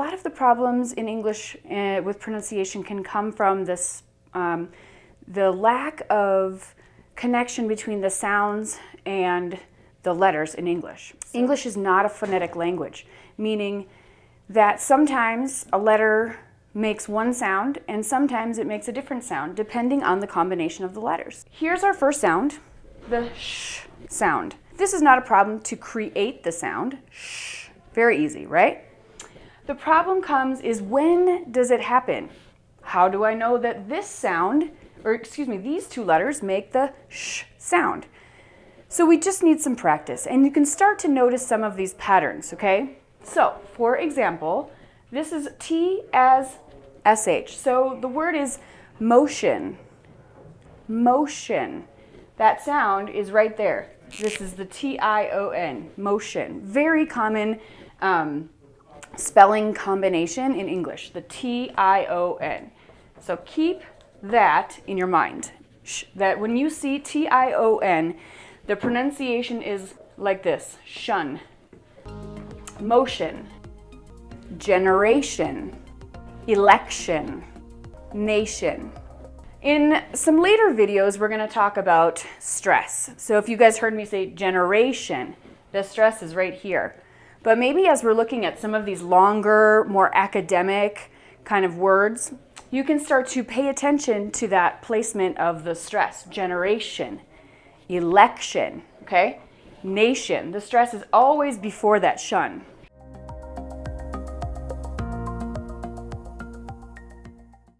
lot of the problems in English uh, with pronunciation can come from this, um, the lack of connection between the sounds and the letters in English. English is not a phonetic language, meaning that sometimes a letter makes one sound and sometimes it makes a different sound depending on the combination of the letters. Here's our first sound, the sh sound. This is not a problem to create the sound, sh, very easy, right? The problem comes is when does it happen? How do I know that this sound, or excuse me, these two letters make the sh sound? So we just need some practice and you can start to notice some of these patterns, okay? So for example, this is T as SH. So the word is motion, motion. That sound is right there. This is the T-I-O-N, motion. Very common um, spelling combination in English, the T-I-O-N. So keep that in your mind, that when you see T-I-O-N, the pronunciation is like this, shun, motion, generation, election, nation. In some later videos, we're gonna talk about stress. So if you guys heard me say generation, the stress is right here. But maybe as we're looking at some of these longer, more academic kind of words, you can start to pay attention to that placement of the stress. Generation, election, okay? Nation, the stress is always before that shun.